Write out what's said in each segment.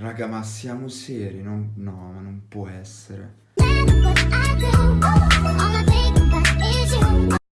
Raga, ma siamo seri? Non... No, ma non può essere.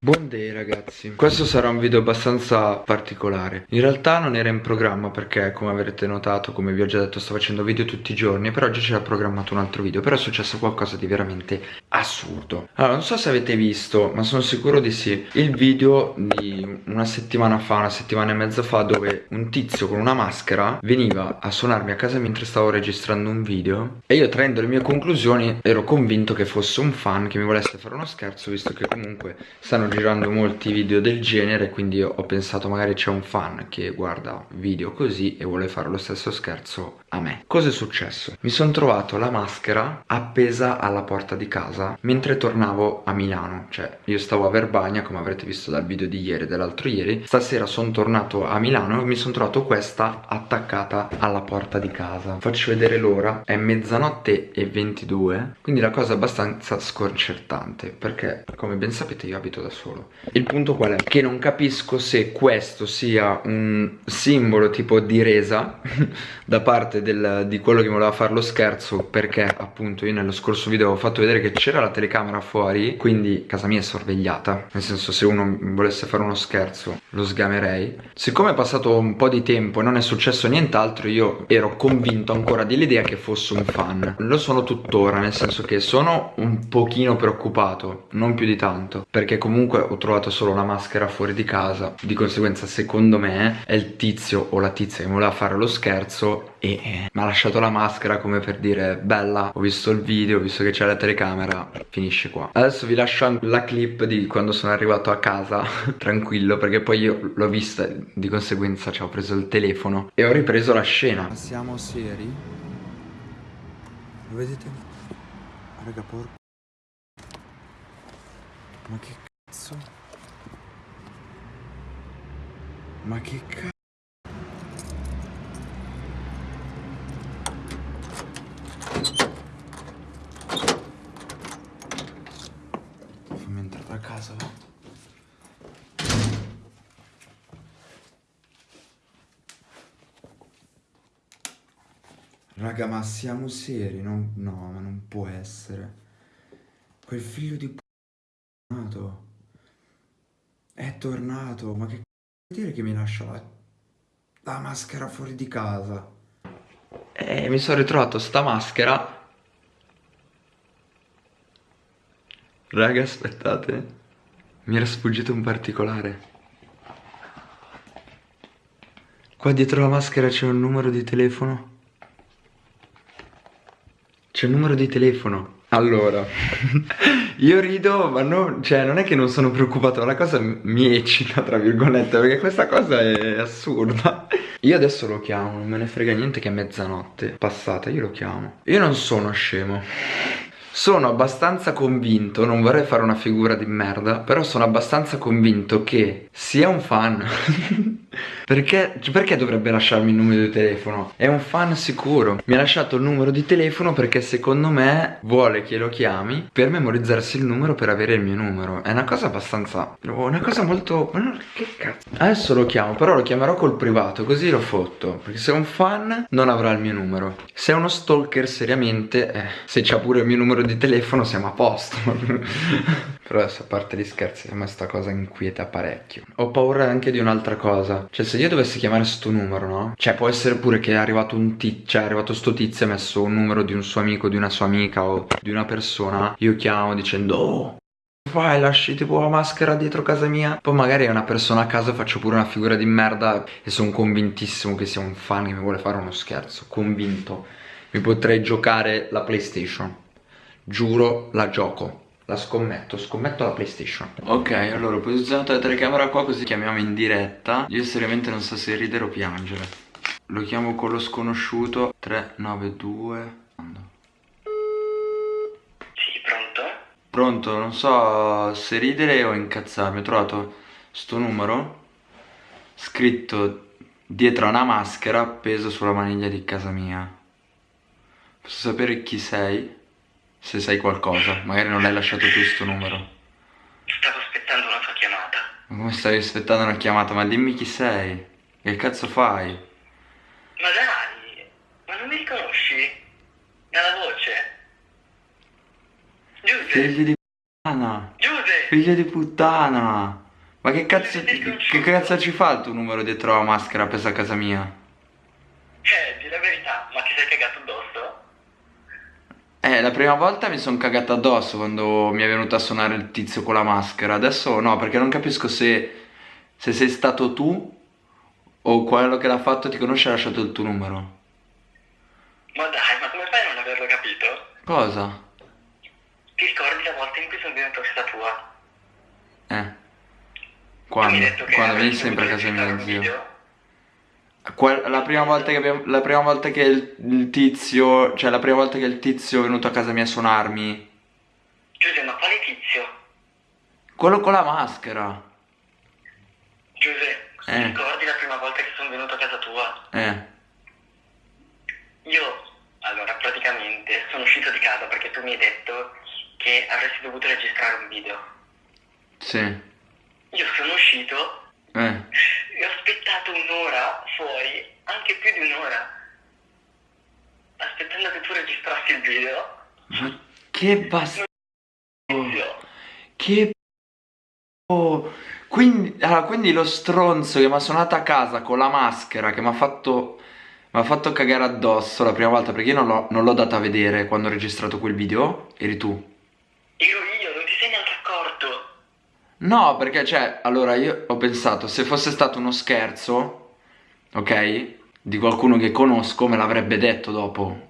Buon day ragazzi, questo sarà un video abbastanza particolare In realtà non era in programma perché come avrete notato, come vi ho già detto sto facendo video tutti i giorni Per oggi c'era programmato un altro video, però è successo qualcosa di veramente assurdo Allora non so se avete visto, ma sono sicuro di sì Il video di una settimana fa, una settimana e mezza fa Dove un tizio con una maschera veniva a suonarmi a casa mentre stavo registrando un video E io traendo le mie conclusioni ero convinto che fosse un fan che mi volesse fare uno scherzo Visto che comunque stanno girando molti video del genere quindi ho pensato magari c'è un fan che guarda video così e vuole fare lo stesso scherzo a me Cosa è successo? Mi sono trovato la maschera appesa alla porta di casa mentre tornavo a Milano Cioè io stavo a Verbagna come avrete visto dal video di ieri e dell'altro ieri. Stasera sono tornato a Milano e mi sono trovato questa attaccata alla porta di casa. Faccio vedere l'ora, è mezzanotte e 22 Quindi la cosa è abbastanza sconcertante Perché come ben sapete io abito da solo. Il punto qual è? Che non capisco se questo sia un simbolo tipo di resa da parte del, di quello che voleva fare lo scherzo perché appunto io nello scorso video avevo fatto vedere che c'era la telecamera fuori quindi casa mia è sorvegliata. Nel senso se uno volesse fare uno scherzo lo sgamerei. Siccome è passato un po' di tempo e non è successo nient'altro io ero convinto ancora dell'idea che fosse un fan. Lo sono tuttora nel senso che sono un pochino preoccupato non più di tanto perché comunque ho trovato solo la maschera fuori di casa. Di conseguenza secondo me è il tizio o la tizia che voleva fare lo scherzo e eh, mi ha lasciato la maschera come per dire bella ho visto il video ho visto che c'è la telecamera finisce qua adesso vi lascio la clip di quando sono arrivato a casa tranquillo perché poi io l'ho vista di conseguenza ci ho preso il telefono e ho ripreso la scena siamo seri? lo vedete? raga porco ma che cazzo ma che cazzo casa va. Raga ma siamo seri? Non, no ma non può essere Quel figlio di tornato È tornato Ma che c***o vuol dire che mi lascia la, la maschera fuori di casa? E eh, mi sono ritrovato sta maschera Raga aspettate mi era sfuggito un particolare. Qua dietro la maschera c'è un numero di telefono. C'è un numero di telefono. Allora, io rido, ma no, cioè, non è che non sono preoccupato, la cosa mi eccita, tra virgolette, perché questa cosa è assurda. Io adesso lo chiamo, non me ne frega niente che è mezzanotte passata, io lo chiamo. Io non sono scemo. Sono abbastanza convinto, non vorrei fare una figura di merda, però sono abbastanza convinto che sia un fan Perché, perché dovrebbe lasciarmi il numero di telefono? È un fan sicuro. Mi ha lasciato il numero di telefono perché secondo me vuole che lo chiami Per memorizzarsi il numero per avere il mio numero. È una cosa abbastanza... Una cosa molto... Che cazzo? Adesso lo chiamo però lo chiamerò col privato Così lo fotto. Perché se è un fan non avrà il mio numero. Se è uno stalker seriamente eh, Se c'ha pure il mio numero di telefono siamo a posto Però adesso a parte gli scherzi A me sta cosa inquieta parecchio. Ho paura anche di un'altra cosa. Cioè se io dovessi chiamare sto numero, no? Cioè può essere pure che è arrivato un tizio, cioè è arrivato sto tizio e ha messo un numero di un suo amico, di una sua amica o di una persona. Io chiamo dicendo oh Vai, lasci tipo la maschera dietro casa mia. Poi magari è una persona a casa faccio pure una figura di merda E sono convintissimo che sia un fan che mi vuole fare uno scherzo. Convinto. Mi potrei giocare la Playstation. Giuro, la gioco la scommetto, scommetto la PlayStation. Ok, allora ho posizionato la telecamera qua così chiamiamo in diretta. Io seriamente non so se ridere o piangere. Lo chiamo con lo sconosciuto. 392 Sì, pronto? Pronto, non so se ridere o incazzarmi. Ho trovato sto numero Scritto dietro a una maschera appeso sulla maniglia di casa mia. Posso sapere chi sei? Se sai qualcosa, magari non l'hai lasciato tu sto numero. Stavo aspettando una tua chiamata. Ma come stavi aspettando una chiamata? Ma dimmi chi sei. Che cazzo fai? Ma dai, ma non mi riconosci? Dalla voce? Giuseppe? Figlio di puttana. Giuseppe? Figlio di puttana. Ma che cazzo, che cazzo ci fa il tuo numero dietro la maschera appesa a casa mia? Eh, di la verità, ma ti sei cagato addosso? Eh, la prima volta mi sono cagato addosso quando mi è venuto a suonare il tizio con la maschera. Adesso no, perché non capisco se, se sei stato tu o quello che l'ha fatto ti conosce e ha lasciato il tuo numero. Ma dai, ma come fai a non averlo capito? Cosa? Ti ricordi la volta in cui sono venuto a casa tua? Eh. Quando? Quando vieni sempre a casa mia, zio. video? La prima volta che abbiamo, la prima volta che il, il tizio, cioè la prima volta che il tizio è venuto a casa mia a suonarmi, Giuseppe, ma quale tizio? quello con la maschera. Giuseppe, ti Eh. ricordi la prima volta che sono venuto a casa tua? Eh, Io, allora, praticamente sono uscito di casa perché tu mi hai detto che avresti dovuto registrare un video. sì. Io sono uscito Eh. E ho aspettato un'ora fuori, anche più di un'ora, aspettando che tu registrassi il video. Ma che bastardo. Che p***o. Quindi, allora, quindi lo stronzo che mi ha suonato a casa con la maschera che mi ha fatto, mi ha fatto cagare addosso la prima volta perché io non l'ho non l'ho data a vedere quando ho registrato quel video, eri tu. ero io, non ti sei neanche accorto. No, perché cioè, allora io ho pensato, se fosse stato uno scherzo, ok, di qualcuno che conosco, me l'avrebbe detto dopo.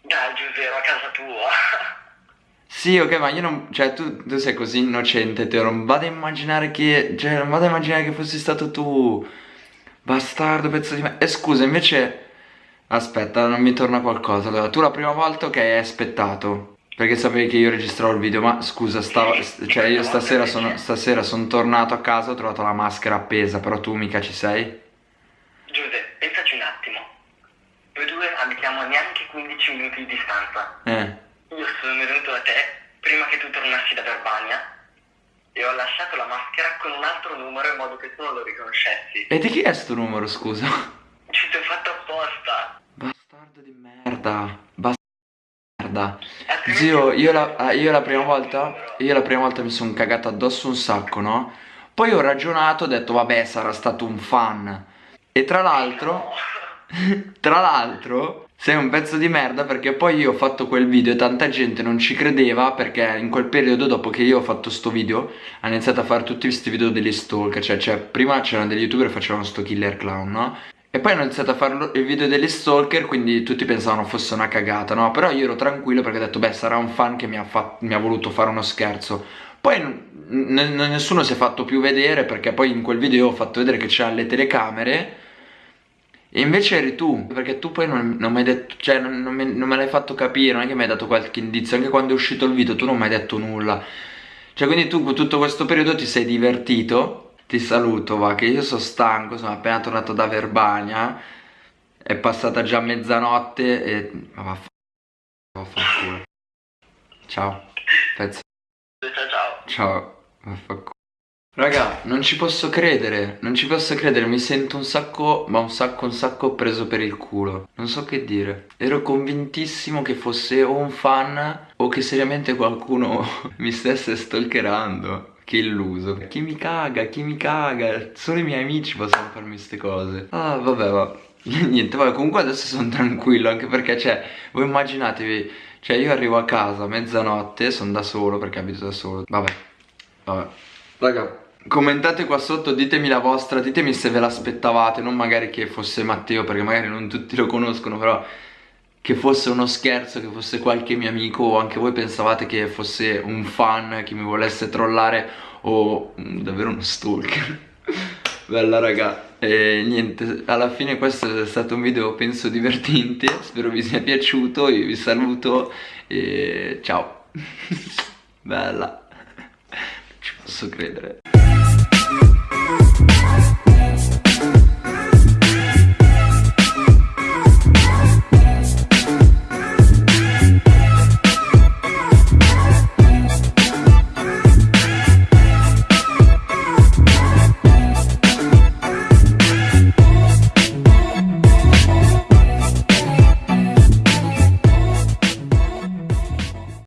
Dai Giuseppe, a casa tua. Sì, ok, ma io non, cioè, tu, tu sei così innocente, te non vado a immaginare che, cioè, non vado a immaginare che fossi stato tu, bastardo, pezzo di me. E scusa, invece, aspetta, non mi torna qualcosa. Allora, tu la prima volta, ok, hai aspettato, perché sapevi che io registravo il video, ma scusa, stavo, cioè, io stasera sono, stasera sono tornato a casa, ho trovato la maschera appesa, però tu mica ci sei? Giuseppe, pensaci un attimo. Noi due abitiamo neanche 15 minuti di distanza. Eh, Io sono venuto da te prima che tu tornassi da Verbania e ho lasciato la maschera con un altro numero in modo che tu non lo riconoscessi. e di chi è sto numero, scusa? Ci ti ho fatto apposta. Bastardo di merda, bastarda. Altrimenti Zio, io la, ah, io la prima volta, io la prima volta mi sono cagato addosso un sacco, no? Poi ho ragionato, ho detto, vabbè, sarà stato un fan. E tra l'altro, tra l'altro, sei un pezzo di merda perché poi io ho fatto quel video e tanta gente non ci credeva perché in quel periodo, dopo che io ho fatto sto video, hanno iniziato a fare tutti questi video degli stalker, cioè, cioè prima c'erano degli youtuber che facevano sto killer clown, no? E poi hanno iniziato a fare il video degli stalker, quindi tutti pensavano fosse una cagata, no? Però io ero tranquillo perché ho detto, beh, sarà un fan che mi ha, mi ha voluto fare uno scherzo. Poi nessuno si è fatto più vedere perché poi in quel video ho fatto vedere che c'erano le telecamere e invece eri tu, perché tu poi non, non mi hai detto, cioè non, non me, non me l'hai fatto capire, non è che mi hai dato qualche indizio, anche quando è uscito il video tu non mi hai detto nulla. Cioè quindi tu tutto questo periodo ti sei divertito, ti saluto va, che io sono stanco, sono appena tornato da Verbania, è passata già mezzanotte e... ma vaffa- vaffanculo. Ciao, pezzo. Ciao. Ciao, vaffanculo. Raga, non ci posso credere, non ci posso credere, mi sento un sacco, ma un sacco, un sacco preso per il culo. Non so che dire. Ero convintissimo che fosse o un fan o che seriamente qualcuno mi stesse stalkerando. Che illuso. Chi mi caga, chi mi caga. Solo i miei amici possono farmi queste cose. Ah, vabbè, va. Niente, vabbè, comunque adesso sono tranquillo, anche perché, cioè, voi immaginatevi, cioè io arrivo a casa a mezzanotte, sono da solo perché abito da solo. Vabbè, vabbè. Raga, commentate qua sotto, ditemi la vostra, ditemi se ve l'aspettavate, non magari che fosse Matteo, perché magari non tutti lo conoscono, però che fosse uno scherzo, che fosse qualche mio amico o anche voi pensavate che fosse un fan che mi volesse trollare o mm, davvero uno stalker. Bella raga, e niente, alla fine questo è stato un video penso divertente, spero vi sia piaciuto, io vi saluto e ciao. Bella, non ci posso credere.